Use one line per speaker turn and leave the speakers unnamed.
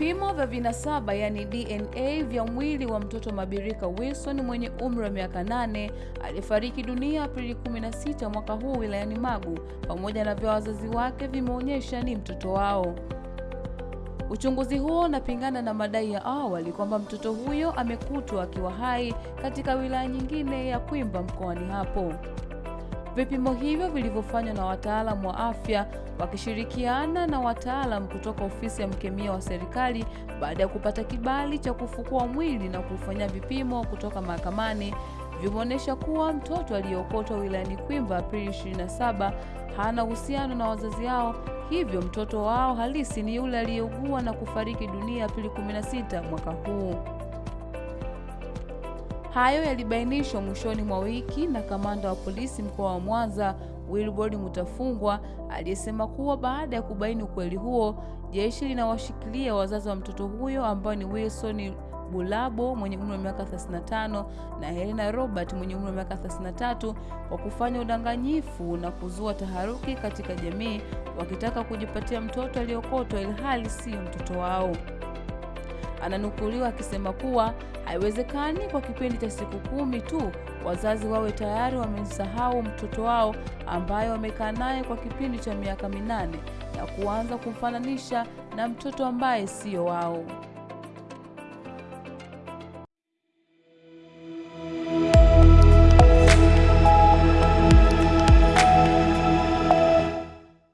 vya vinasaba yani DNA vya mwili wa mtoto Mabirika Wilson mwenye umri wa miaka 8 aliyefariki dunia Aprili 16 mwaka huu wilayani Magu pamoja na vya wazazi wake vimeonyesha ni mtoto wao. Uchunguzi huo unapingana na madai ya awali kwamba mtoto huyo amekutwa akiwa hai katika wilaya nyingine ya Kwimba mkoani hapo. Vipimo hivyo vilivyofanywa na wataalamu wa afya wakishirikiana na wataalamu kutoka ofisi ya mkemia wa serikali baada ya kupata kibali cha kufukua mwili na kufanya vipimo kutoka mahakamani vimeonyesha kuwa mtoto aliyeokotwa wilayani Kwimba Aprili 27 hana uhusiano na wazazi hao, hivyo mtoto wao halisi ni yule aliyeugua na kufariki dunia Aprili 16 mwaka huu. Hayo yalibainishwa mwishoni mwa wiki na kamanda wa polisi mkoa wa Mwanza Wilbrod Mutafungwa aliyesema kuwa baada ya kubaini ukweli huo, jeshi linawashikilia wazazi wa mtoto huyo ambao ni Wilson Bulabo mwenye umri wa miaka 35 na Helena Robert mwenye umri wa miaka 33 kwa kufanya udanganyifu na kuzua taharuki katika jamii wakitaka kujipatia mtoto aliyokotwa ilhali siyo mtoto wao. Ananukuliwa akisema kuwa haiwezekani kwa kipindi cha siku kumi tu wazazi wawe tayari wamemsahau mtoto wao ambaye wamekaa naye kwa kipindi cha miaka minane na kuanza kumfananisha na mtoto ambaye siyo wao.